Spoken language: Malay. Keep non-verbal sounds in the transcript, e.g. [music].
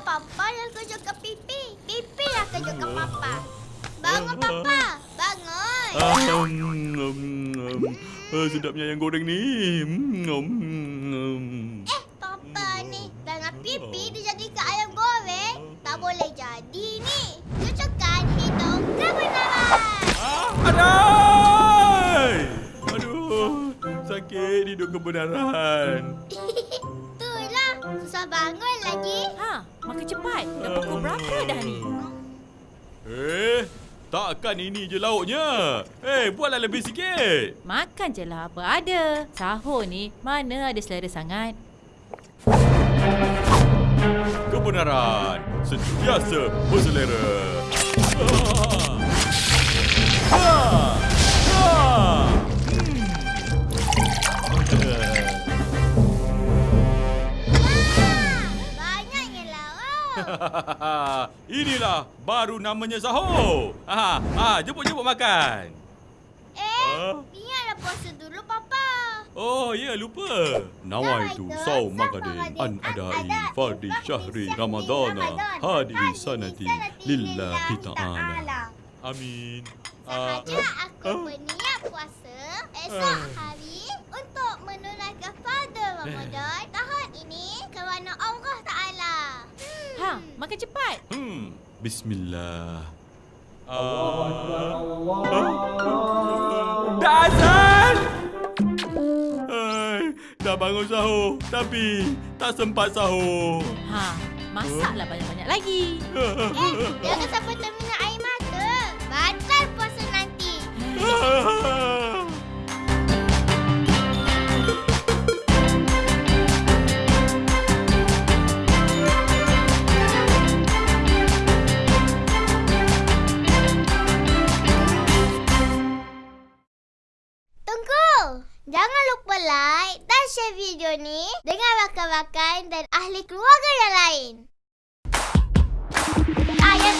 papa yang kejutkan pipi. Pipi yang kejutkan papa. Ah. Bangun ah. papa. Bangun. Ah, um, um, um. Ah, sedapnya yang goreng ni. Hmm, ngom um, um. Eh, papa ni. Dengan pipi ah. dia jadi ke ayam goreng. Tak boleh jadi ni. Cucukkan hidung kebenaran. Ah, aduh. Aduh. Sakit hidung kebenaran. [laughs] Susah bangun lagi. Ha, makan cepat. Dah pukul berapa dah ni? Eh, takkan ini je lauknya. Eh, buatlah lebih sikit. Makan je lah apa ada. Sahur ni mana ada selera sangat. Kebenaran sentiasa berselera. Ah. [laughs] Ah. [laughs] Inilah baru namanya sahur. Ha, ha, jemput-jemput makan. Eh, Ah. ingatlah puasa dulu, Papa. Oh, ya lupa. Nawaitu saum magadin an adai fardi syahri ramadana hadi sanati lillahi ta'ala. Amin. Ah, Sahaja aku berniat puasa esok hari untuk menunaikan pada Ramadan Ha, makan cepat. Hmm, bismillah. Ah. Allah Dah azan! Hai, dah bangun sahur tapi tak sempat sahur. Ha, masaklah banyak-banyak lagi. [laughs] Eh, Jangan lupa like dan share video ni dengan rakan-rakan dan ahli keluarga yang lain. Ayah